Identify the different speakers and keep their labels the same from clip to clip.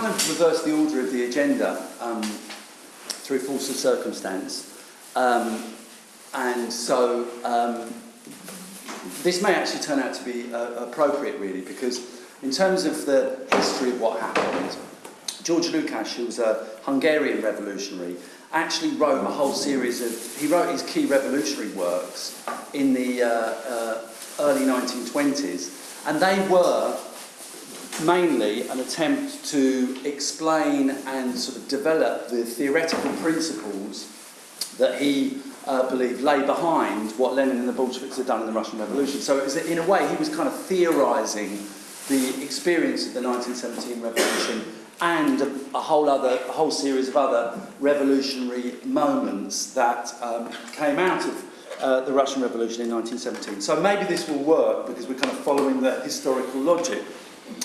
Speaker 1: kind of reversed the order of the agenda um, through force of circumstance. Um, and so um, this may actually turn out to be uh, appropriate, really, because in terms of the history of what happened, George Lukács, who was a Hungarian revolutionary, actually wrote a whole series of, he wrote his key revolutionary works in the uh, uh, early 1920s, and they were mainly an attempt to explain and sort of develop the theoretical principles that he uh, believed lay behind what Lenin and the Bolsheviks had done in the Russian Revolution. So it was, in a way, he was kind of theorising the experience of the 1917 revolution and a, a whole other, a whole series of other revolutionary moments that um, came out of uh, the Russian Revolution in 1917. So maybe this will work because we're kind of following the historical logic.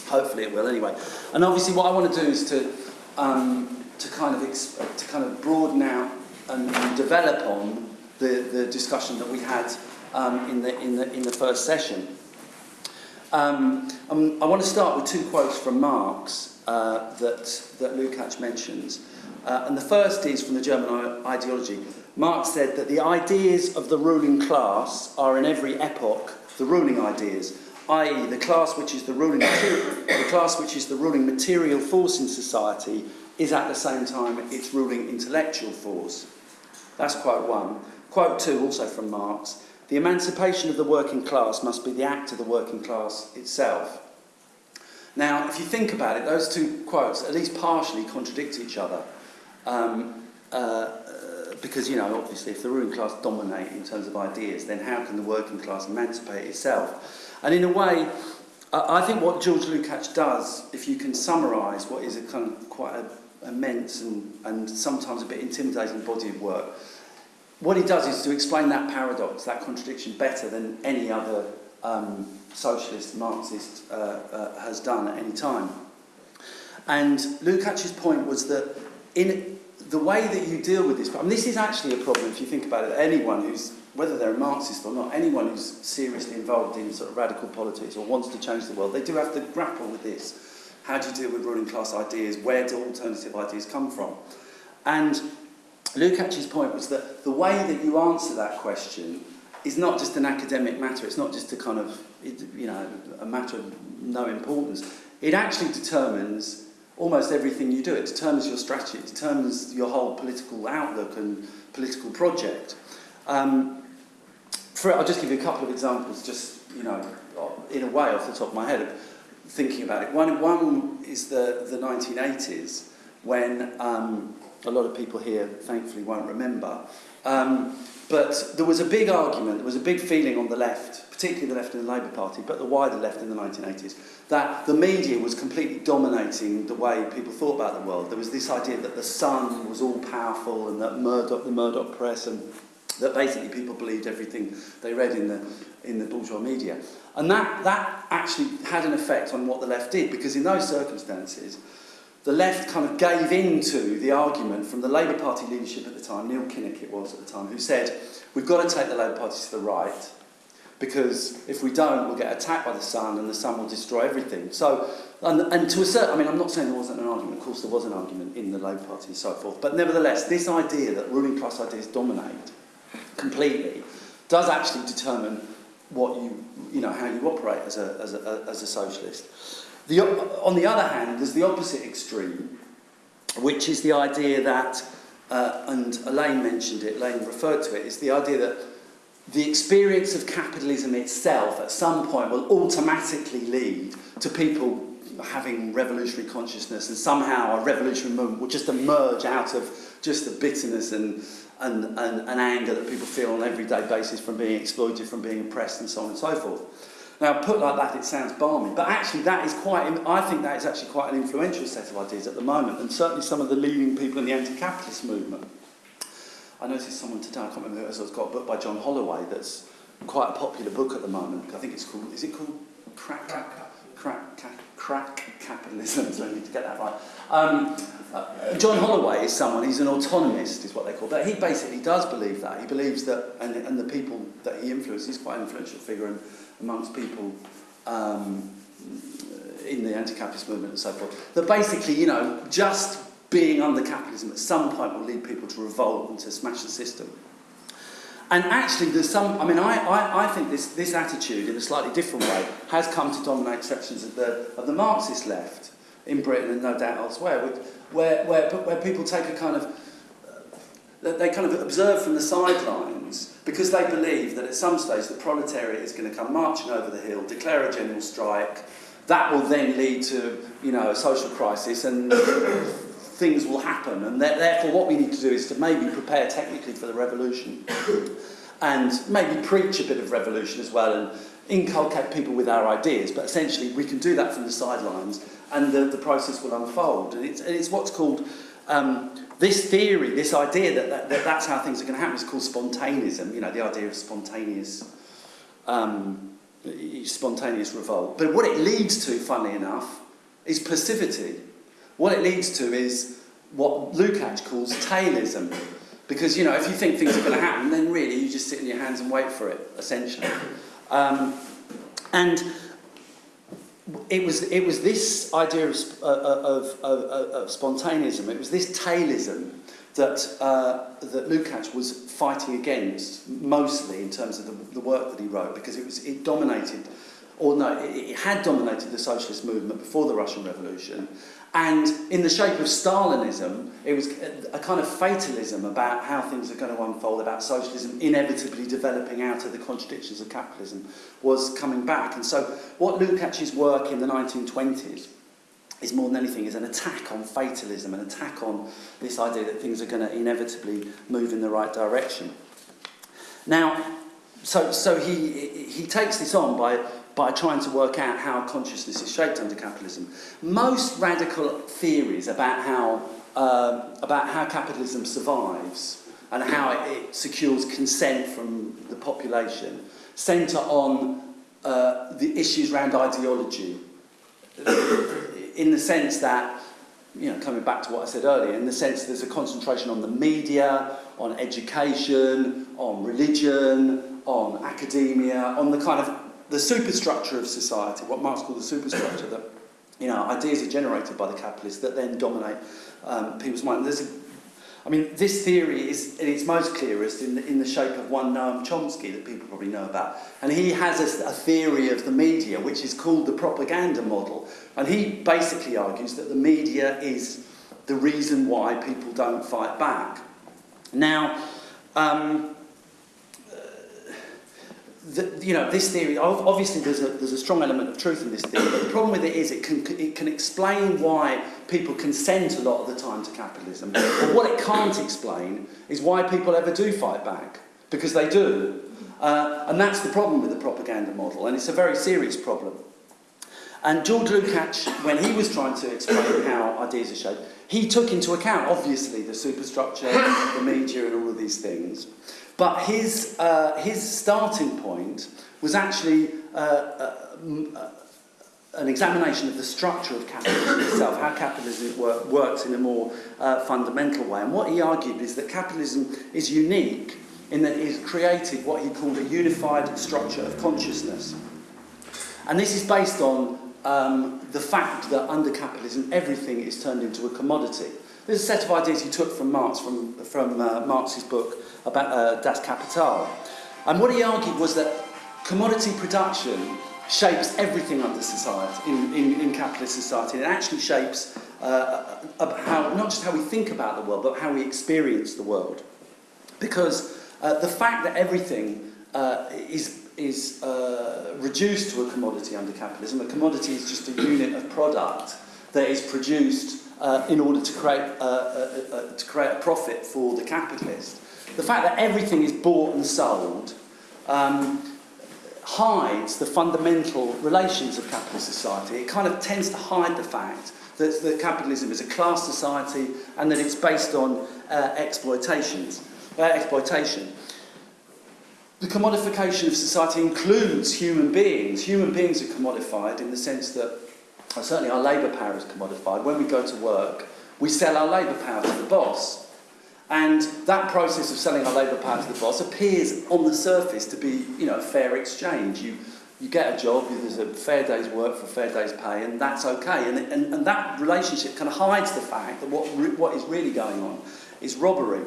Speaker 1: Hopefully it will anyway. And obviously what I want to do is to, um, to, kind, of to kind of broaden out and, and develop on the, the discussion that we had um, in, the, in, the, in the first session. Um, um, I want to start with two quotes from Marx uh, that, that Lukács mentions. Uh, and the first is from the German ideology. Marx said that the ideas of the ruling class are in every epoch the ruling ideas, i.e. the class which is the ruling the class which is the ruling material force in society is at the same time its ruling intellectual force. That's quote one. Quote two, also from Marx, the emancipation of the working class must be the act of the working class itself. Now, if you think about it, those two quotes at least partially contradict each other. Um, uh, because, you know, obviously, if the ruling class dominate in terms of ideas, then how can the working class emancipate itself? And in a way, I think what George Lukács does, if you can summarise what is a kind of quite a, immense and, and sometimes a bit intimidating body of work, what he does is to explain that paradox, that contradiction, better than any other um, socialist, Marxist uh, uh, has done at any time. And Lukács's point was that in the way that you deal with this, mean, this is actually a problem if you think about it. Anyone who's, whether they're a Marxist or not, anyone who's seriously involved in sort of radical politics or wants to change the world, they do have to grapple with this. How do you deal with ruling class ideas? Where do alternative ideas come from? And Lukács' point was that the way that you answer that question is not just an academic matter, it's not just a kind of, you know, a matter of no importance. It actually determines almost everything you do. It determines your strategy, it determines your whole political outlook and political project. Um, for, I'll just give you a couple of examples, just, you know, in a way off the top of my head of thinking about it. One, one is the, the 1980s, when um, a lot of people here thankfully won't remember. Um, but there was a big argument, there was a big feeling on the left, particularly the left in the Labour Party, but the wider left in the 1980s, that the media was completely dominating the way people thought about the world. There was this idea that the Sun was all powerful and that Murdoch, the Murdoch press, and that basically people believed everything they read in the, in the bourgeois media. And that, that actually had an effect on what the left did, because in those circumstances, the left kind of gave in to the argument from the Labour Party leadership at the time, Neil Kinnock it was at the time, who said, we've got to take the Labour Party to the right, because if we don't, we'll get attacked by the sun and the sun will destroy everything. So, and, and to a certain, I mean, I'm not saying there wasn't an argument, of course there was an argument in the Labour Party and so forth, but nevertheless, this idea that ruling class ideas dominate completely does actually determine what you, you know, how you operate as a, as a, as a socialist. The, on the other hand, there's the opposite extreme, which is the idea that, uh, and Elaine mentioned it, Elaine referred to it, is the idea that the experience of capitalism itself at some point will automatically lead to people having revolutionary consciousness and somehow a revolutionary movement will just emerge out of just the bitterness and, and, and, and anger that people feel on an everyday basis from being exploited, from being oppressed and so on and so forth. Now put like that it sounds balmy, but actually that is quite, I think that is actually quite an influential set of ideas at the moment and certainly some of the leading people in the anti-capitalist movement. I noticed someone today, I can't remember who it was, got a book by John Holloway that's quite a popular book at the moment. I think it's called, is it called Crack, Crack, Crack, Crack, Crack Capitalism? So I need to get that right. Um, John Holloway is someone, he's an autonomist, is what they call that. He basically does believe that. He believes that, and, and the people that he influences, he's quite an influential figure, and amongst people um, in the anti-capitalist movement and so forth, that basically, you know, just being under capitalism at some point will lead people to revolt and to smash the system. And actually, there's some, I mean, I, I, I think this, this attitude, in a slightly different way, has come to dominate sections of the, of the Marxist left in Britain and no doubt elsewhere, where, where, where people take a kind of, uh, they kind of observe from the sidelines because they believe that at some stage the proletariat is going to come marching over the hill, declare a general strike, that will then lead to, you know, a social crisis and things will happen. And therefore what we need to do is to maybe prepare technically for the revolution and maybe preach a bit of revolution as well and inculcate people with our ideas. But essentially we can do that from the sidelines and the, the process will unfold. And it's, it's what's called um, this theory, this idea that, that, that that's how things are going to happen is called spontaneism, you know, the idea of spontaneous um, spontaneous revolt. But what it leads to, funnily enough, is passivity. What it leads to is what Lukács calls tailism. Because, you know, if you think things are going to happen, then really you just sit in your hands and wait for it, essentially. Um, and it was it was this idea of, uh, uh of, of, of spontaneism. It was this tailism that uh, that Lukács was fighting against mostly in terms of the, the work that he wrote because it was it dominated or no it, it had dominated the socialist movement before the Russian Revolution and in the shape of Stalinism, it was a kind of fatalism about how things are going to unfold, about socialism inevitably developing out of the contradictions of capitalism, was coming back. And so what Lukács's work in the 1920s is more than anything is an attack on fatalism, an attack on this idea that things are going to inevitably move in the right direction. Now, so, so he, he takes this on by by trying to work out how consciousness is shaped under capitalism. Most radical theories about how, uh, about how capitalism survives and how it, it secures consent from the population centre on uh, the issues around ideology in the sense that you know, coming back to what I said earlier, in the sense there's a concentration on the media, on education, on religion, on academia, on the kind of the superstructure of society, what Marx called the superstructure, that you know, ideas are generated by the capitalists that then dominate um, people's minds. There's a, I mean, this theory is in its most clearest in the, in the shape of one Noam Chomsky that people probably know about. And he has a, a theory of the media, which is called the propaganda model. And he basically argues that the media is the reason why people don't fight back. Now, um, the, you know, this theory, obviously there's a, there's a strong element of truth in this theory, but the problem with it is it can, it can explain why people consent a lot of the time to capitalism. But what it can't explain is why people ever do fight back, because they do. Uh, and that's the problem with the propaganda model, and it's a very serious problem. And George Lukács, when he was trying to explain how ideas are shaped, he took into account, obviously, the superstructure, the media, and all of these things. But his, uh, his starting point was actually uh, uh, uh, an examination of the structure of capitalism itself, how capitalism work, works in a more uh, fundamental way. And what he argued is that capitalism is unique in that it has created what he called a unified structure of consciousness. And this is based on um, the fact that under capitalism everything is turned into a commodity. There's a set of ideas he took from Marx, from, from uh, Marx's book about uh, Das Kapital. And what he argued was that commodity production shapes everything under society, in, in, in capitalist society. It actually shapes uh, how, not just how we think about the world, but how we experience the world. Because uh, the fact that everything uh, is, is uh, reduced to a commodity under capitalism, a commodity is just a unit of product that is produced uh, in order to create, uh, uh, uh, to create a profit for the capitalist. The fact that everything is bought and sold um, hides the fundamental relations of capitalist society. It kind of tends to hide the fact that, that capitalism is a class society and that it's based on uh, exploitations, uh, exploitation. The commodification of society includes human beings. Human beings are commodified in the sense that certainly our labour power is commodified. When we go to work, we sell our labour power to the boss. And that process of selling our labour power to the boss appears on the surface to be, you know, a fair exchange. You, you get a job, there's a fair day's work for a fair day's pay, and that's okay. And, and, and that relationship kind of hides the fact that what, what is really going on is robbery.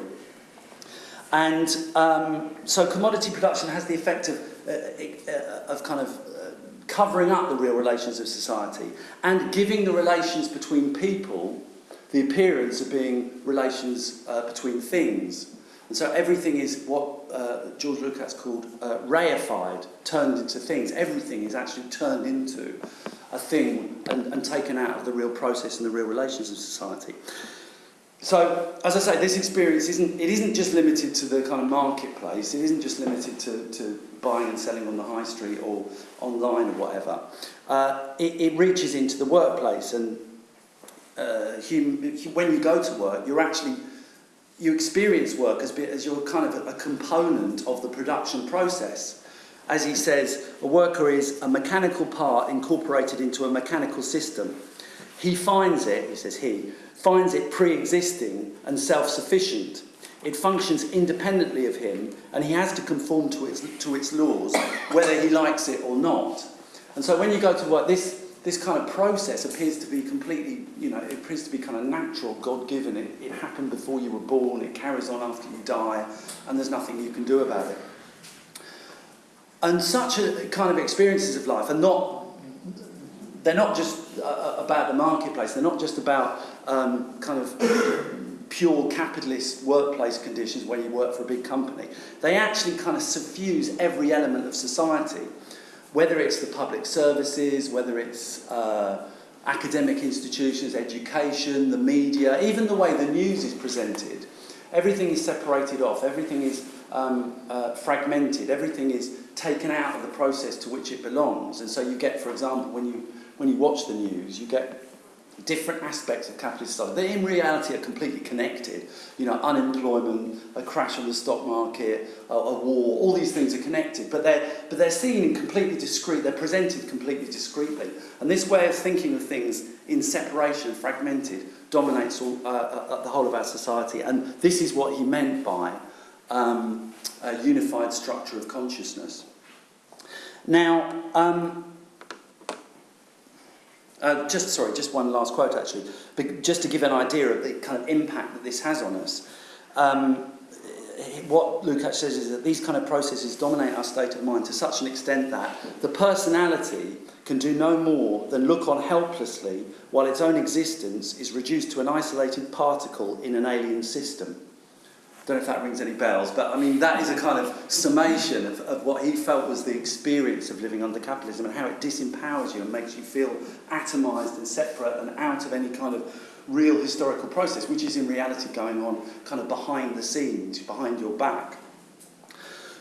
Speaker 1: And um, so commodity production has the effect of, uh, of kind of covering up the real relations of society and giving the relations between people the appearance of being relations uh, between things. And so everything is what uh, George Lukács called uh, reified, turned into things. Everything is actually turned into a thing and, and taken out of the real process and the real relations of society. So, as I say, this experience isn't, it isn't just limited to the kind of marketplace, it isn't just limited to, to buying and selling on the high street or online or whatever. Uh, it, it reaches into the workplace and uh, when you go to work, you're actually you experience work as, as you're kind of a, a component of the production process. As he says, a worker is a mechanical part incorporated into a mechanical system. He finds it, he says he, finds it pre-existing and self-sufficient. It functions independently of him and he has to conform to its, to its laws, whether he likes it or not. And so when you go to work, this this kind of process appears to be completely, you know, it appears to be kind of natural, God-given. It, it happened before you were born, it carries on after you die, and there's nothing you can do about it. And such a kind of experiences of life are not, they're not just uh, about the marketplace, they're not just about um, kind of pure capitalist workplace conditions where you work for a big company. They actually kind of suffuse every element of society whether it's the public services, whether it's uh, academic institutions, education, the media, even the way the news is presented, everything is separated off, everything is um, uh, fragmented, everything is taken out of the process to which it belongs. And so you get, for example, when you, when you watch the news, you get different aspects of capitalist society. They, in reality, are completely connected. You know, unemployment, a crash of the stock market, a, a war, all these things are connected, but they're, but they're seen in completely discrete, they're presented completely discreetly. And this way of thinking of things in separation, fragmented, dominates all, uh, uh, uh the whole of our society. And this is what he meant by um, a unified structure of consciousness. Now, um, uh, just sorry, just one last quote actually, but just to give an idea of the kind of impact that this has on us. Um, what Lukács says is that these kind of processes dominate our state of mind to such an extent that the personality can do no more than look on helplessly while its own existence is reduced to an isolated particle in an alien system don't know if that rings any bells, but I mean, that is a kind of summation of, of what he felt was the experience of living under capitalism and how it disempowers you and makes you feel atomised and separate and out of any kind of real historical process, which is in reality going on kind of behind the scenes, behind your back.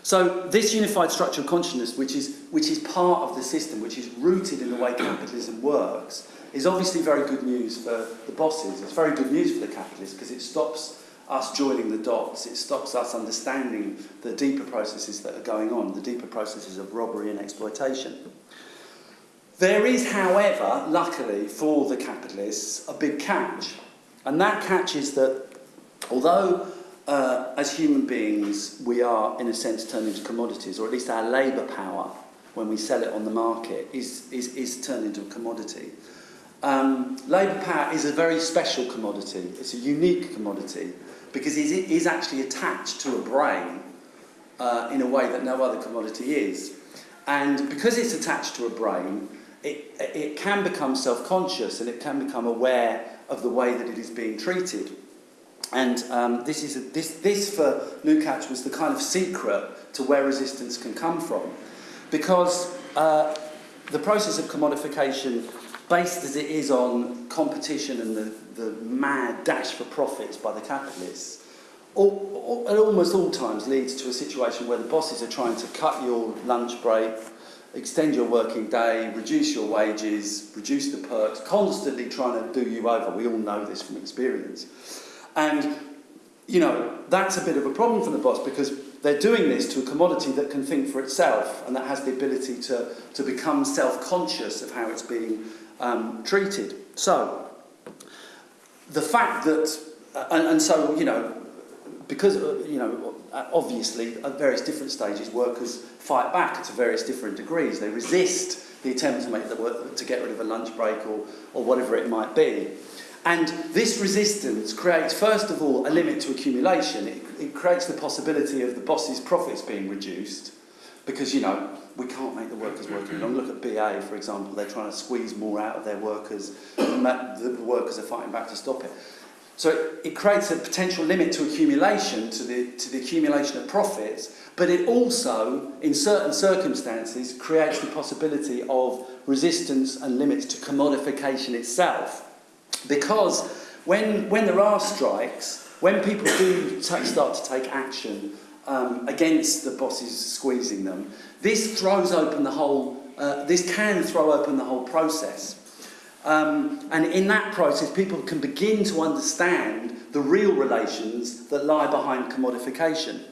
Speaker 1: So this unified structure of consciousness, which is, which is part of the system, which is rooted in the way capitalism works, is obviously very good news for the bosses. It's very good news for the capitalists because it stops us joining the dots. It stops us understanding the deeper processes that are going on, the deeper processes of robbery and exploitation. There is, however, luckily for the capitalists, a big catch. And that catch is that although uh, as human beings we are in a sense turned into commodities, or at least our labour power when we sell it on the market is, is, is turned into a commodity. Um, labour power is a very special commodity. It's a unique commodity because it is actually attached to a brain uh, in a way that no other commodity is. And because it's attached to a brain, it, it can become self-conscious and it can become aware of the way that it is being treated. And um, this, is a, this, this, for Lukács, was the kind of secret to where resistance can come from. Because uh, the process of commodification based as it is on competition and the, the mad dash for profits by the capitalists, all, all, at almost all times leads to a situation where the bosses are trying to cut your lunch break, extend your working day, reduce your wages, reduce the perks, constantly trying to do you over. We all know this from experience. And, you know, that's a bit of a problem for the boss because they're doing this to a commodity that can think for itself and that has the ability to, to become self-conscious of how it's being um, treated. So, the fact that, uh, and, and, so, you know, because, uh, you know, uh, obviously, at various different stages, workers fight back to various different degrees. They resist the attempt to make the work, to get rid of a lunch break or, or whatever it might be. And this resistance creates, first of all, a limit to accumulation. It, it creates the possibility of the boss's profits being reduced because, you know, we can't make the workers work any longer. Look at BA, for example. They're trying to squeeze more out of their workers, the workers are fighting back to stop it. So it, it creates a potential limit to accumulation, to the, to the accumulation of profits, but it also, in certain circumstances, creates the possibility of resistance and limits to commodification itself. Because when, when there are strikes, when people do start to take action um, against the bosses squeezing them, this throws open the whole, uh, this can throw open the whole process. Um, and in that process, people can begin to understand the real relations that lie behind commodification.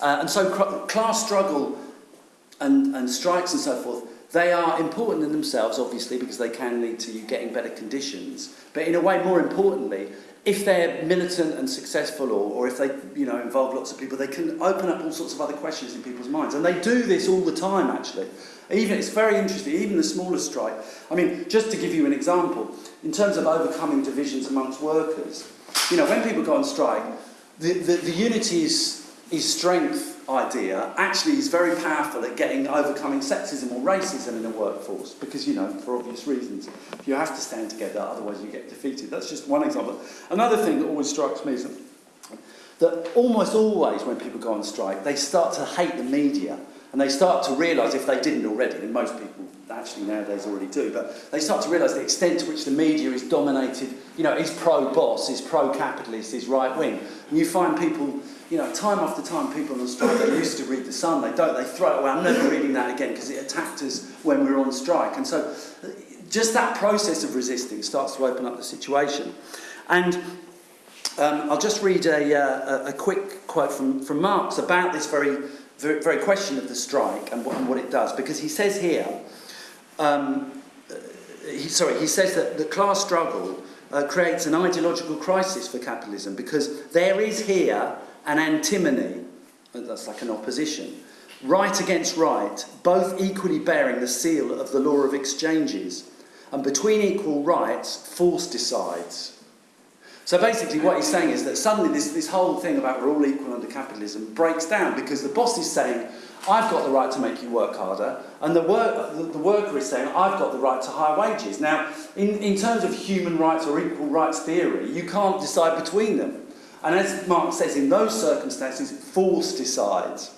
Speaker 1: Uh, and so class struggle and, and strikes and so forth, they are important in themselves, obviously, because they can lead to you getting better conditions. But in a way, more importantly, if they're militant and successful or, or if they you know, involve lots of people, they can open up all sorts of other questions in people's minds. And they do this all the time, actually. Even, it's very interesting, even the smallest strike. I mean, just to give you an example, in terms of overcoming divisions amongst workers, you know, when people go on strike, the, the, the unity is, is strength idea actually is very powerful at getting overcoming sexism or racism in the workforce because you know for obvious reasons. You have to stand together otherwise you get defeated. That's just one example. Another thing that always strikes me is that, that almost always when people go on strike they start to hate the media and they start to realise if they didn't already and most people actually nowadays already do but they start to realise the extent to which the media is dominated you know is pro boss is pro capitalist is right wing and you find people you know, time after time, people on strike, they used to read The Sun, they don't, they throw it away. I'm never reading that again because it attacked us when we were on strike. And so just that process of resisting starts to open up the situation. And um, I'll just read a, uh, a quick quote from, from Marx about this very, very, very question of the strike and what, and what it does, because he says here, um, he, sorry, he says that the class struggle uh, creates an ideological crisis for capitalism because there is here an antinomy, that's like an opposition, right against right, both equally bearing the seal of the law of exchanges. And between equal rights, force decides. So basically what he's saying is that suddenly this, this whole thing about we're all equal under capitalism breaks down because the boss is saying, I've got the right to make you work harder, and the, work, the, the worker is saying, I've got the right to higher wages. Now, in, in terms of human rights or equal rights theory, you can't decide between them. And as Mark says, in those circumstances, force decides.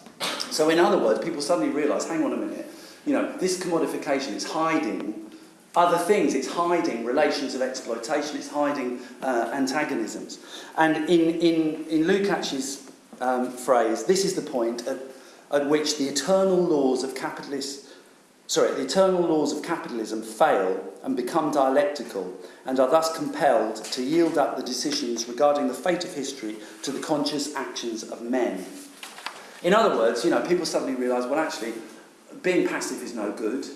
Speaker 1: So in other words, people suddenly realise, hang on a minute, you know, this commodification is hiding other things. It's hiding relations of exploitation. It's hiding uh, antagonisms. And in, in, in Lukács's um, phrase, this is the point at, at which the eternal laws of capitalist sorry, the eternal laws of capitalism fail and become dialectical and are thus compelled to yield up the decisions regarding the fate of history to the conscious actions of men. In other words, you know, people suddenly realise, well, actually, being passive is no good.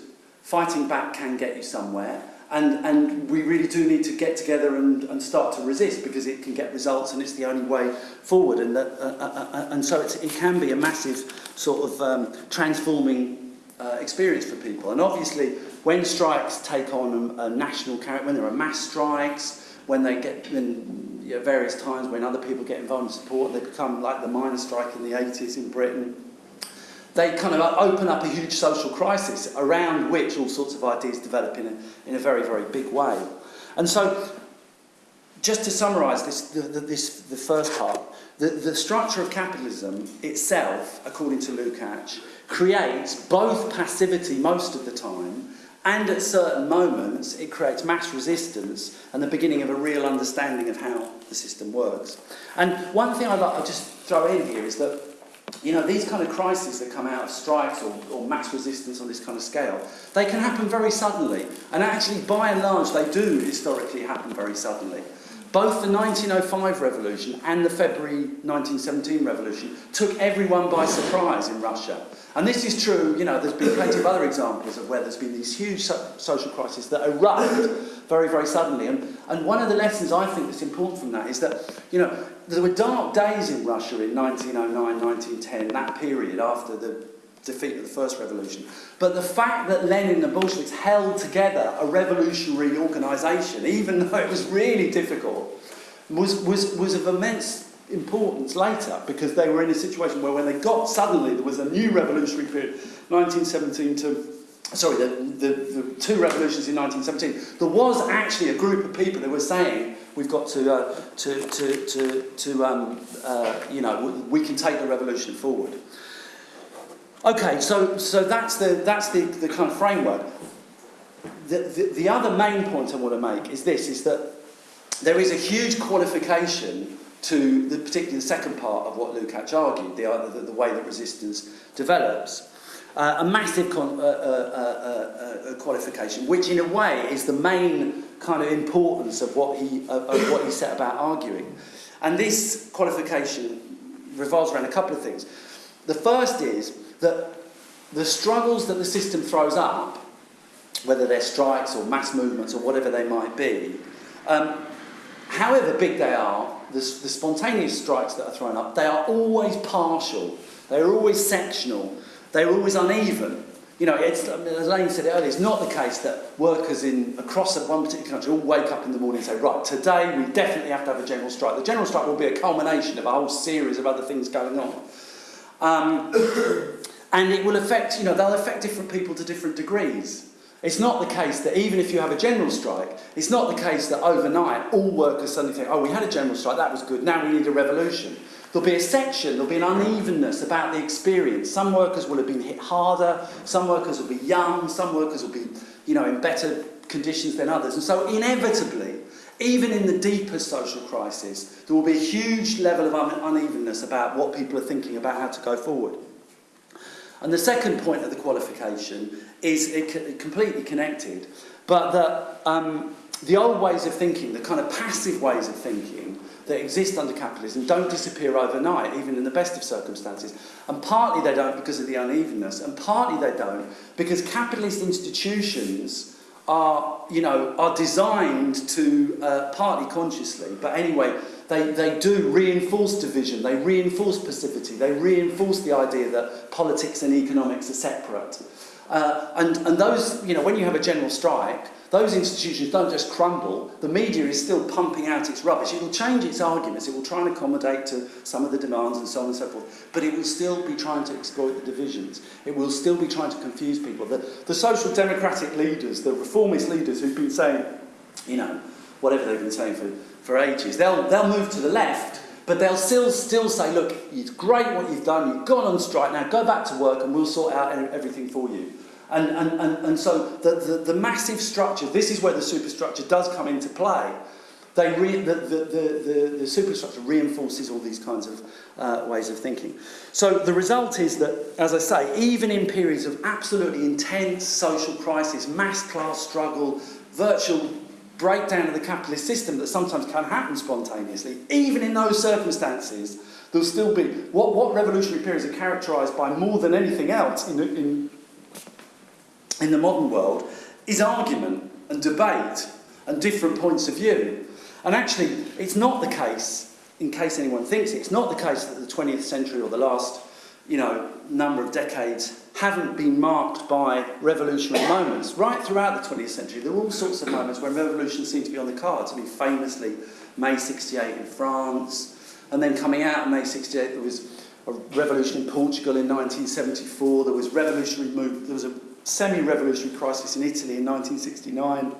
Speaker 1: Fighting back can get you somewhere. And, and we really do need to get together and, and start to resist because it can get results and it's the only way forward. And, that, uh, uh, uh, and so it can be a massive sort of um, transforming uh, experience for people. And obviously, when strikes take on a, a national character, when there are mass strikes, when they get in you know, various times when other people get involved in support, they become like the miners' strike in the 80s in Britain. They kind of open up a huge social crisis around which all sorts of ideas develop in a, in a very, very big way. And so just to summarise this, the, the, this, the first part, the, the structure of capitalism itself, according to Lukács, creates both passivity most of the time and at certain moments it creates mass resistance and the beginning of a real understanding of how the system works. And one thing I'd like to just throw in here is that you know, these kind of crises that come out of strikes or, or mass resistance on this kind of scale, they can happen very suddenly. And actually, by and large, they do historically happen very suddenly. Both the 1905 revolution and the February 1917 revolution took everyone by surprise in Russia. And this is true, you know, there's been plenty of other examples of where there's been these huge so social crises that erupt very, very suddenly. And, and one of the lessons I think that's important from that is that, you know, there were dark days in Russia in 1909, 1910, that period after the defeat of the first revolution. But the fact that Lenin and the Bolsheviks held together a revolutionary organisation, even though it was really difficult, was, was, was of immense importance later because they were in a situation where when they got suddenly there was a new revolutionary period 1917 to sorry the, the, the two revolutions in 1917 there was actually a group of people that were saying we've got to uh, to to to, to um, uh, you know we can take the revolution forward Okay, so, so that's, the, that's the, the kind of framework. The, the, the other main point I want to make is this, is that there is a huge qualification to the, particularly the second part of what Lukács argued, the, the, the way that resistance develops. Uh, a massive con, uh, uh, uh, uh, qualification, which in a way is the main kind of importance of what he, of what he set about arguing. And this qualification revolves around a couple of things. The first is that the struggles that the system throws up, whether they're strikes or mass movements or whatever they might be, um, however big they are, the, the spontaneous strikes that are thrown up, they are always partial, they're always sectional, they're always uneven. You know, as Elaine said earlier, it's not the case that workers in across one particular country all wake up in the morning and say, right, today we definitely have to have a general strike. The general strike will be a culmination of a whole series of other things going on. Um, and it will affect, you know, they'll affect different people to different degrees. It's not the case that even if you have a general strike, it's not the case that overnight all workers suddenly think, oh, we had a general strike, that was good, now we need a revolution. There'll be a section, there'll be an unevenness about the experience. Some workers will have been hit harder, some workers will be young, some workers will be, you know, in better conditions than others. And so inevitably, even in the deepest social crisis, there will be a huge level of unevenness about what people are thinking about how to go forward. And the second point of the qualification is it completely connected, but that um, the old ways of thinking, the kind of passive ways of thinking that exist under capitalism don't disappear overnight, even in the best of circumstances. And partly they don't because of the unevenness, and partly they don't because capitalist institutions are, you know, are designed to, uh, partly consciously, but anyway, they, they do reinforce division, they reinforce passivity, they reinforce the idea that politics and economics are separate. Uh, and, and those, you know, when you have a general strike, those institutions don't just crumble, the media is still pumping out its rubbish. It will change its arguments, it will try and accommodate to some of the demands and so on and so forth, but it will still be trying to exploit the divisions. It will still be trying to confuse people. The, the social democratic leaders, the reformist leaders who've been saying, you know, whatever they've been saying for for ages. They'll, they'll move to the left, but they'll still, still say, look, it's great what you've done, you've gone on strike, now go back to work and we'll sort out everything for you. And, and, and, and so the, the, the massive structure, this is where the superstructure does come into play. They re, the, the, the, the, the superstructure reinforces all these kinds of uh, ways of thinking. So the result is that, as I say, even in periods of absolutely intense social crisis, mass class struggle, virtual breakdown of the capitalist system that sometimes can happen spontaneously, even in those circumstances, there'll still be, what, what revolutionary periods are characterised by more than anything else in, in, in the modern world is argument and debate and different points of view. And actually, it's not the case, in case anyone thinks it, it's not the case that the 20th century or the last you know, number of decades haven't been marked by revolutionary moments. Right throughout the 20th century, there were all sorts of moments when revolution seemed to be on the cards. I mean, famously, May 68 in France, and then coming out of May 68, there was a revolution in Portugal in 1974, there was revolutionary move, there was a semi-revolutionary crisis in Italy in 1969,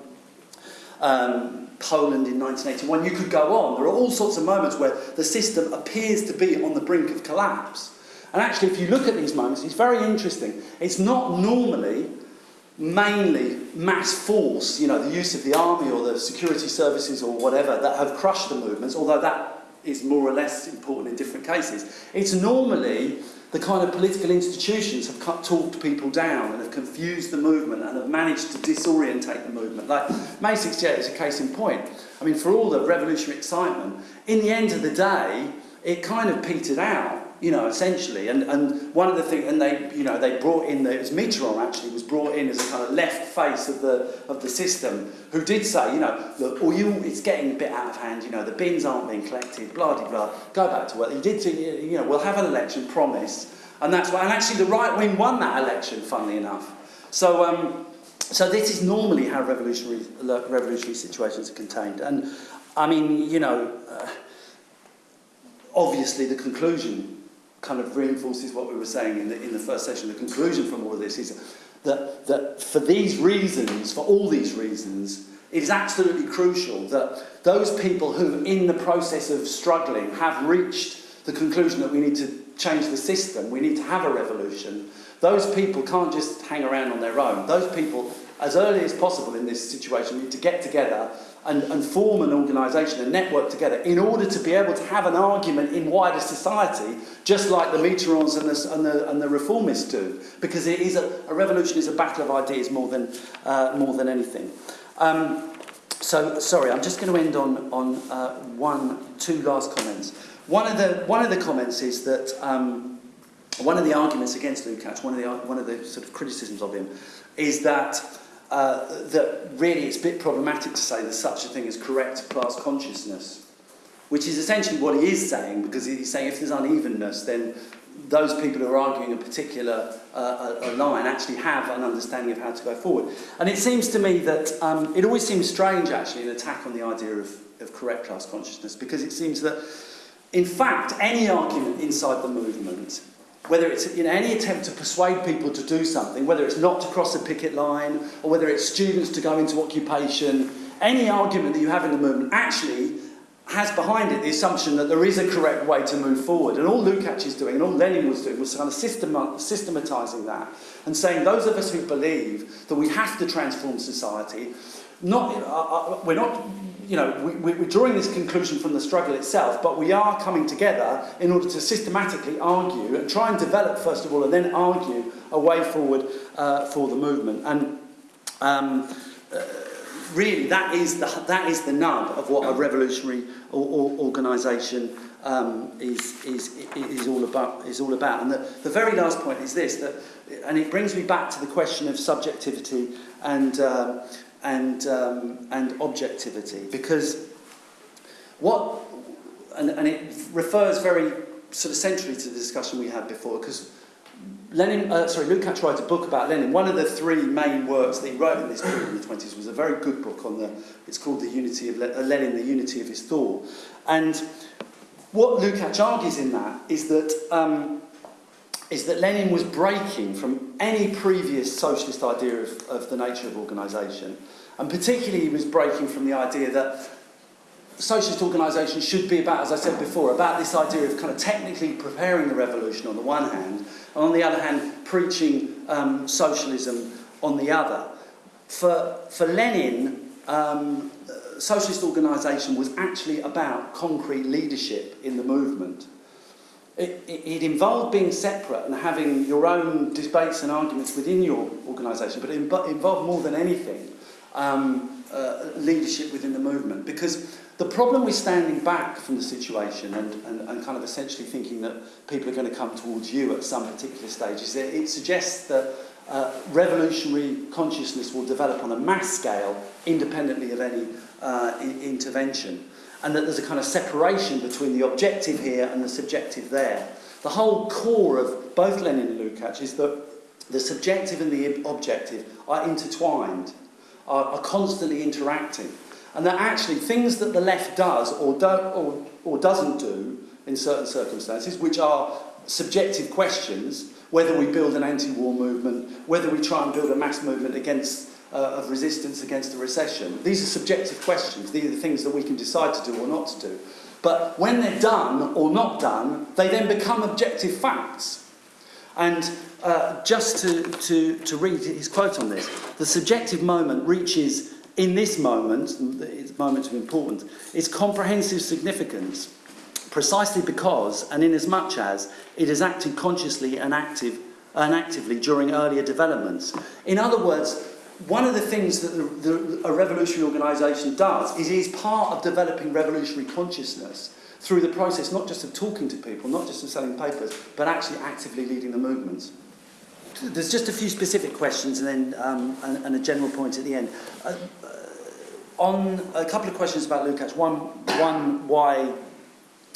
Speaker 1: um, Poland in 1981. You could go on. There are all sorts of moments where the system appears to be on the brink of collapse. And actually, if you look at these moments, it's very interesting. It's not normally mainly mass force, you know, the use of the army or the security services or whatever that have crushed the movements, although that is more or less important in different cases. It's normally the kind of political institutions have cut, talked people down and have confused the movement and have managed to disorientate the movement. Like May 68 is a case in point. I mean, for all the revolutionary excitement, in the end of the day, it kind of petered out you know, essentially. And, and one of the things, and they, you know, they brought in, the, it was Mitterrand actually, was brought in as a kind of left face of the, of the system, who did say, you know, look, or you, it's getting a bit out of hand, you know, the bins aren't being collected, blah, blah, blah, go back to work. He did, say, you know, we'll have an election, promise. And that's why, and actually the right wing won that election, funnily enough. So, um, so this is normally how revolutionary, revolutionary situations are contained. And, I mean, you know, uh, obviously the conclusion kind of reinforces what we were saying in the, in the first session. The conclusion from all of this is that, that for these reasons, for all these reasons, it is absolutely crucial that those people who, in the process of struggling, have reached the conclusion that we need to change the system, we need to have a revolution, those people can't just hang around on their own. Those people, as early as possible in this situation, need to get together and, and form an organisation, a network together, in order to be able to have an argument in wider society, just like the Mitterrands and the, and the, and the reformists do. Because it is a, a revolution is a battle of ideas more than, uh, more than anything. Um, so, sorry, I'm just going to end on, on uh, one, two last comments. One of the, one of the comments is that um, one of the arguments against Lukács, one of the, one of the sort of criticisms of him, is that uh, that really it's a bit problematic to say there's such a thing as correct class consciousness, which is essentially what he is saying, because he's saying if there's unevenness, then those people who are arguing a particular uh, a, a line actually have an understanding of how to go forward. And it seems to me that um, it always seems strange, actually, an attack on the idea of, of correct class consciousness, because it seems that, in fact, any argument inside the movement whether it's in any attempt to persuade people to do something, whether it's not to cross a picket line, or whether it's students to go into occupation, any argument that you have in the movement actually has behind it the assumption that there is a correct way to move forward. And all Lukács is doing, and all Lenin was doing, was kind of systematising that, and saying those of us who believe that we have to transform society, not, uh, uh, we're not you know, we, we're drawing this conclusion from the struggle itself, but we are coming together in order to systematically argue and try and develop, first of all, and then argue a way forward uh, for the movement. And um, uh, really, that is, the, that is the nub of what a revolutionary or, or organisation um, is, is, is, all about, is all about. And the, the very last point is this, that, and it brings me back to the question of subjectivity and, uh, and, um, and objectivity because what, and, and it refers very sort of centrally to the discussion we had before because Lenin, uh, sorry, Lukács writes a book about Lenin. One of the three main works that he wrote in this period in the 20s was a very good book on the, it's called The Unity of Le uh, Lenin, The Unity of His Thought. And what Lukács argues in that is that um, is that Lenin was breaking from any previous socialist idea of, of the nature of organisation. And particularly he was breaking from the idea that socialist organisation should be about, as I said before, about this idea of kind of technically preparing the revolution on the one hand, and on the other hand, preaching um, socialism on the other. For, for Lenin, um, socialist organisation was actually about concrete leadership in the movement. it, it involved being separate and having your own debates and arguments within your organisation, but it involved more than anything um, uh, leadership within the movement. Because the problem with standing back from the situation and, and, and kind of essentially thinking that people are going to come towards you at some particular stage is that it suggests that uh, revolutionary consciousness will develop on a mass scale independently of any uh, intervention and that there's a kind of separation between the objective here and the subjective there. The whole core of both Lenin and Lukács is that the subjective and the objective are intertwined, are, are constantly interacting. And that actually things that the left does or, do, or, or doesn't do in certain circumstances, which are subjective questions, whether we build an anti-war movement, whether we try and build a mass movement against uh, of resistance against a recession. These are subjective questions. These are the things that we can decide to do or not to do. But when they're done or not done, they then become objective facts. And uh, just to, to, to read his quote on this, the subjective moment reaches, in this moment, its moment of importance, its comprehensive significance precisely because and in as it has acted consciously and, active, and actively during earlier developments. In other words, one of the things that the, the, a revolutionary organisation does is it is part of developing revolutionary consciousness through the process not just of talking to people, not just of selling papers, but actually actively leading the movements. There's just a few specific questions and then um, and, and a general point at the end. Uh, uh, on a couple of questions about Lukács. One, one, why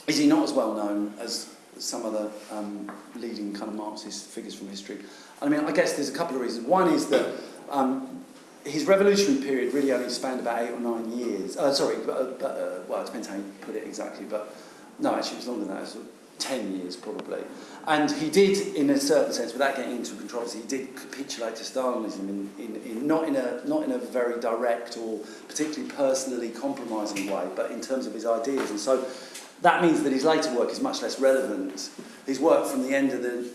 Speaker 1: is he not as well known as some of the um, leading kind of Marxist figures from history? I mean, I guess there's a couple of reasons. One is that um, his revolutionary period really only spanned about eight or nine years. Uh, sorry, but, uh, but, uh, well, it depends how you put it exactly, but no, actually it was longer than that, it was 10 years probably. And he did, in a certain sense, without getting into controversy, he did capitulate to Stalinism, in, in, in, not, in a, not in a very direct or particularly personally compromising way, but in terms of his ideas. And so that means that his later work is much less relevant. His work from the end of the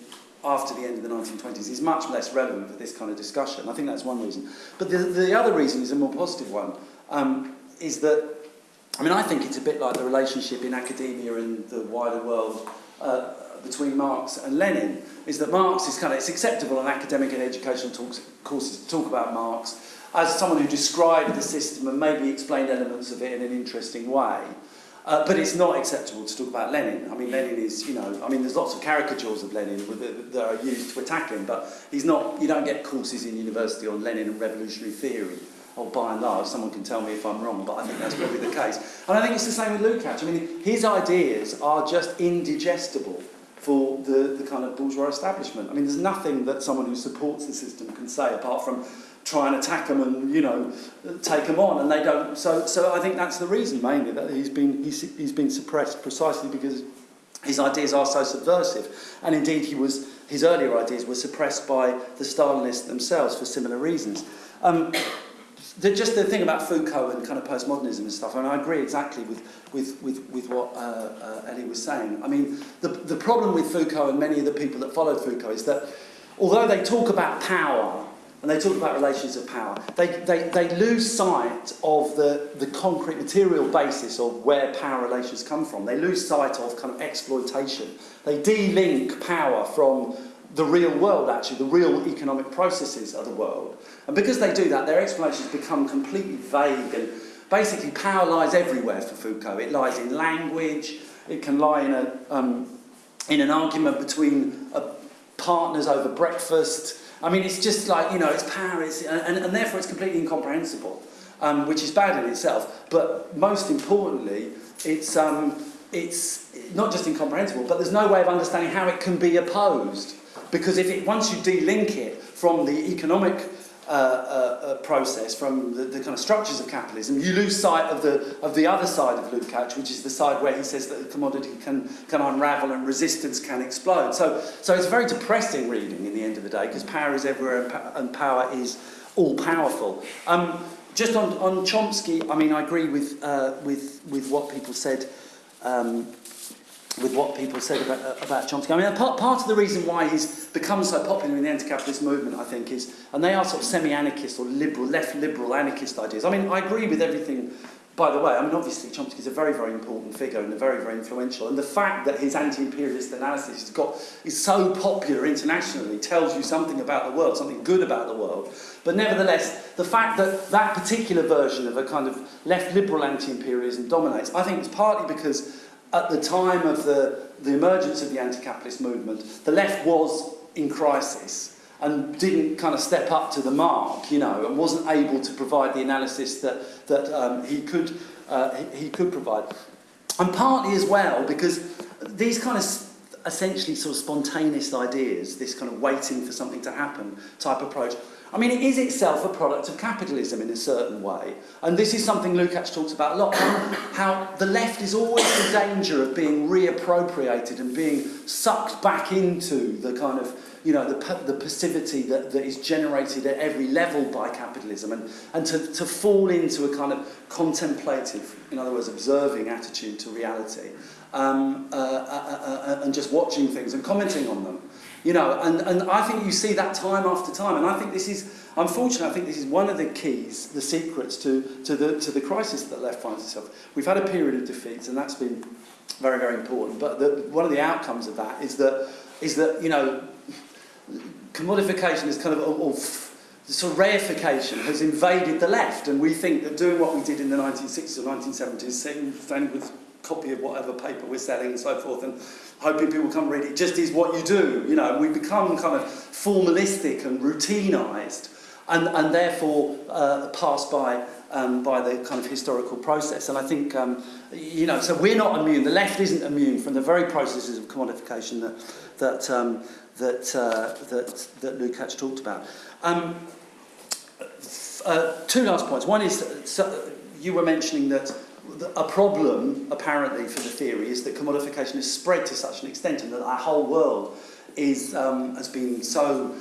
Speaker 1: after the end of the 1920s is much less relevant for this kind of discussion. I think that's one reason. But the, the other reason is a more positive one, um, is that, I mean, I think it's a bit like the relationship in academia and the wider world uh, between Marx and Lenin, is that Marx is kind of, it's acceptable in academic and educational talks, courses to talk about Marx as someone who described the system and maybe explained elements of it in an interesting way. Uh, but it's not acceptable to talk about Lenin. I mean, Lenin is, you know, I mean, there's lots of caricatures of Lenin that are used to attack him, but he's not, you don't get courses in university on Lenin and revolutionary theory. Or by and large, someone can tell me if I'm wrong, but I think that's probably the case. And I think it's the same with Lukács. I mean, his ideas are just indigestible for the, the kind of bourgeois establishment. I mean, there's nothing that someone who supports the system can say apart from try and attack them and you know take them on and they don't so so I think that's the reason mainly that he's been he's, he's been suppressed precisely because his ideas are so subversive and indeed he was his earlier ideas were suppressed by the Stalinists themselves for similar reasons um, the, just the thing about Foucault and kind of postmodernism and stuff, I mean, I agree exactly with, with, with, with what uh, uh, Ellie was saying. I mean, the, the problem with Foucault and many of the people that followed Foucault is that although they talk about power and they talk about relations of power, they, they, they lose sight of the, the concrete material basis of where power relations come from. They lose sight of kind of exploitation. They de-link power from the real world, actually, the real economic processes of the world. And because they do that, their explanations become completely vague and basically power lies everywhere for Foucault. It lies in language, it can lie in, a, um, in an argument between uh, partners over breakfast, I mean, it's just like, you know, it's power, and, and therefore it's completely incomprehensible, um, which is bad in itself. But most importantly, it's, um, it's not just incomprehensible, but there's no way of understanding how it can be opposed. Because if it, once you de-link it from the economic uh, uh, uh, process from the, the kind of structures of capitalism, you lose sight of the, of the other side of Lukács, which is the side where he says that the commodity can, can unravel and resistance can explode. So, so it's very depressing reading in the end of the day, because power is everywhere and, and power is all-powerful. Um, just on, on Chomsky, I mean, I agree with, uh, with, with what people said um, with what people said about, uh, about Chomsky. I mean, part, part of the reason why he's become so popular in the anti-capitalist movement, I think, is, and they are sort of semi-anarchist or liberal, left-liberal anarchist ideas. I mean, I agree with everything, by the way. I mean, obviously, Chomsky is a very, very important figure and a very, very influential. And the fact that his anti-imperialist analysis has got, is so popular internationally tells you something about the world, something good about the world. But nevertheless, the fact that that particular version of a kind of left-liberal anti-imperialism dominates, I think it's partly because at the time of the, the emergence of the anti-capitalist movement, the left was in crisis and didn't kind of step up to the mark, you know, and wasn't able to provide the analysis that, that um, he, could, uh, he, he could provide. And partly as well because these kind of essentially sort of spontaneous ideas, this kind of waiting for something to happen type approach, I mean, it is itself a product of capitalism in a certain way. And this is something Lukács talks about a lot, how the left is always in danger of being reappropriated and being sucked back into the kind of, you know, the, the passivity that, that is generated at every level by capitalism and, and to, to fall into a kind of contemplative, in other words, observing attitude to reality um, uh, uh, uh, uh, and just watching things and commenting on them. You know, and, and I think you see that time after time, and I think this is, unfortunately, I think this is one of the keys, the secrets to, to, the, to the crisis that left finds itself. We've had a period of defeats, and that's been very, very important, but the, one of the outcomes of that is that, is that you know, commodification is kind of, or, or sort of reification has invaded the left, and we think that doing what we did in the 1960s or 1970s, standing with copy of whatever paper we're selling and so forth, and hoping people come read it, just is what you do. You know, we become kind of formalistic and routinized, and, and therefore uh, passed by um, by the kind of historical process. And I think, um, you know, so we're not immune. The left isn't immune from the very processes of commodification that that um, that, uh, that that Lukács talked about. Um, uh, two last points. One is, so you were mentioning that a problem, apparently, for the theory is that commodification has spread to such an extent and that our whole world is, um, has been so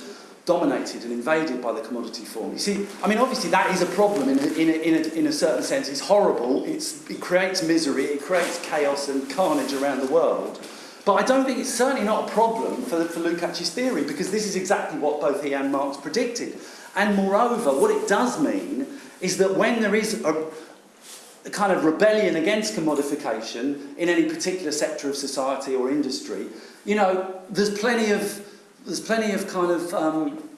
Speaker 1: dominated and invaded by the commodity form. You see, I mean, obviously that is a problem in a, in a, in a, in a certain sense. It's horrible, it's, it creates misery, it creates chaos and carnage around the world. But I don't think it's certainly not a problem for, for Lukács's theory because this is exactly what both he and Marx predicted. And moreover, what it does mean is that when there is a kind of rebellion against commodification in any particular sector of society or industry, you know, there's plenty of, there's plenty of kind of um,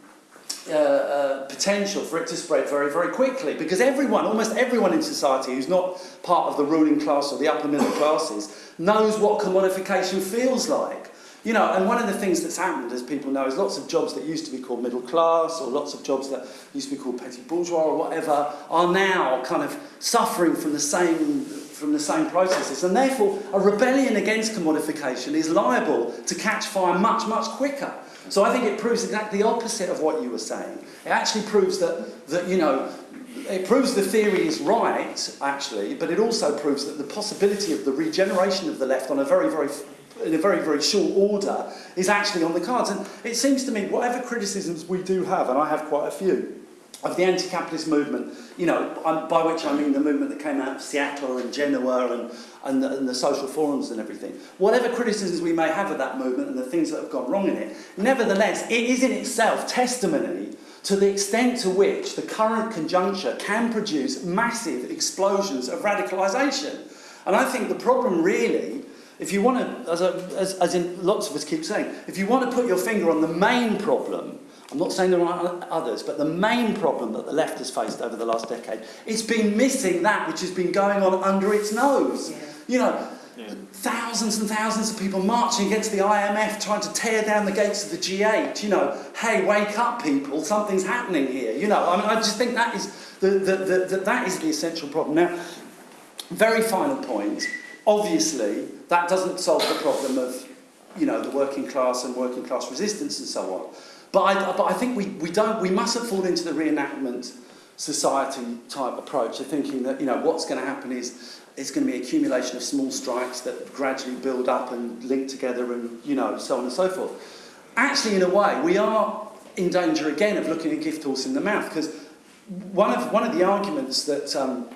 Speaker 1: uh, uh, potential for it to spread very, very quickly because everyone, almost everyone in society who's not part of the ruling class or the upper middle classes knows what commodification feels like. You know, and one of the things that's happened, as people know, is lots of jobs that used to be called middle class or lots of jobs that used to be called petty bourgeois or whatever are now kind of suffering from the same from the same processes and therefore a rebellion against commodification is liable to catch fire much much quicker so I think it proves exactly the opposite of what you were saying. It actually proves that, that you know, it proves the theory is right, actually, but it also proves that the possibility of the regeneration of the left on a very, very in a very, very short order is actually on the cards. And it seems to me, whatever criticisms we do have, and I have quite a few, of the anti-capitalist movement, you know, um, by which I mean the movement that came out of Seattle and Genoa and, and, the, and the social forums and everything. Whatever criticisms we may have of that movement and the things that have gone wrong in it, nevertheless, it is in itself testimony to the extent to which the current conjuncture can produce massive explosions of radicalisation. And I think the problem really, if you want to, as, a, as, as in lots of us keep saying, if you want to put your finger on the main problem, I'm not saying there aren't others, but the main problem that the left has faced over the last decade, it's been missing that which has been going on under its nose. Yeah. You know, yeah. thousands and thousands of people marching against the IMF, trying to tear down the gates of the G8. You know, hey, wake up, people! Something's happening here. You know, I mean, I just think that is the, the, the, the that is the essential problem. Now, very final point. Obviously, that doesn't solve the problem of, you know, the working class and working class resistance and so on. But I, but I think we, we, don't, we mustn't fall into the reenactment society type approach of thinking that you know what's going to happen is it's going to be accumulation of small strikes that gradually build up and link together and you know so on and so forth. Actually, in a way, we are in danger again of looking a gift horse in the mouth because one of one of the arguments that um,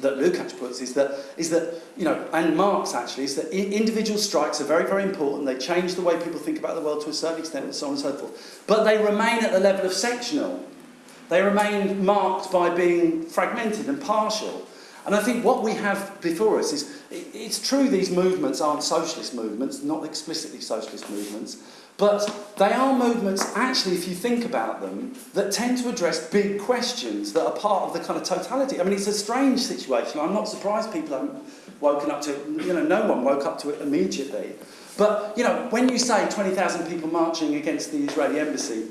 Speaker 1: that Lukács puts is that, is that, you know, and Marx actually, is that individual strikes are very, very important. They change the way people think about the world to a certain extent and so on and so forth. But they remain at the level of sectional. They remain marked by being fragmented and partial. And I think what we have before us is, it's true these movements aren't socialist movements, not explicitly socialist movements, but they are movements, actually, if you think about them, that tend to address big questions that are part of the kind of totality. I mean, it's a strange situation. I'm not surprised people haven't woken up to it. You know, no one woke up to it immediately. But, you know, when you say 20,000 people marching against the Israeli embassy,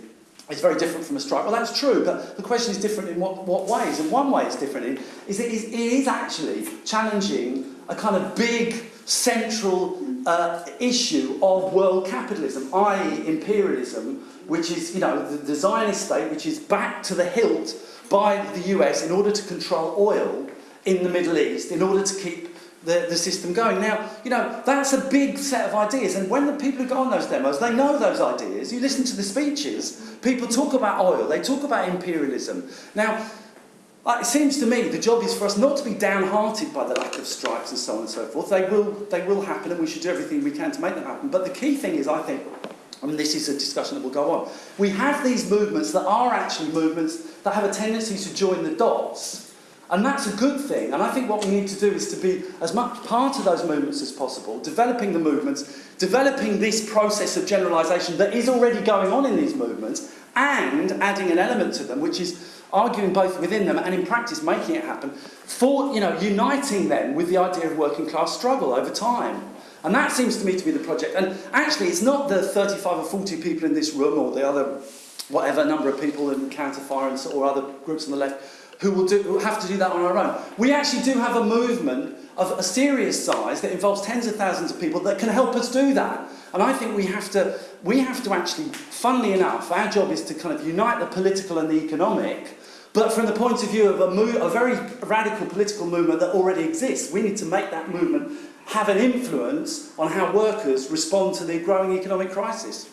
Speaker 1: it's very different from a strike. Well, that's true, but the question is different in what, what ways? And one way it's different in is it is, it is actually challenging a kind of big central uh, issue of world capitalism, i.e. imperialism, which is, you know, the, the Zionist state, which is backed to the hilt by the US in order to control oil in the Middle East, in order to keep the, the system going. Now, you know, that's a big set of ideas, and when the people who go on those demos, they know those ideas. You listen to the speeches, people talk about oil, they talk about imperialism. Now, it seems to me the job is for us not to be downhearted by the lack of strikes and so on and so forth. They will, they will happen and we should do everything we can to make them happen. But the key thing is, I think, and this is a discussion that will go on. We have these movements that are actually movements that have a tendency to join the dots. And that's a good thing. And I think what we need to do is to be as much part of those movements as possible, developing the movements, developing this process of generalisation that is already going on in these movements, and adding an element to them, which is arguing both within them and in practice making it happen, for you know, uniting them with the idea of working class struggle over time. And that seems to me to be the project. And actually, it's not the 35 or 40 people in this room or the other, whatever number of people in Counterfire and or other groups on the left who will, do, who have to do that on our own. We actually do have a movement of a serious size that involves tens of thousands of people that can help us do that. And I think we have to, we have to actually, funnily enough, our job is to kind of unite the political and the economic, but from the point of view of a, a very radical political movement that already exists. We need to make that movement have an influence on how workers respond to the growing economic crisis.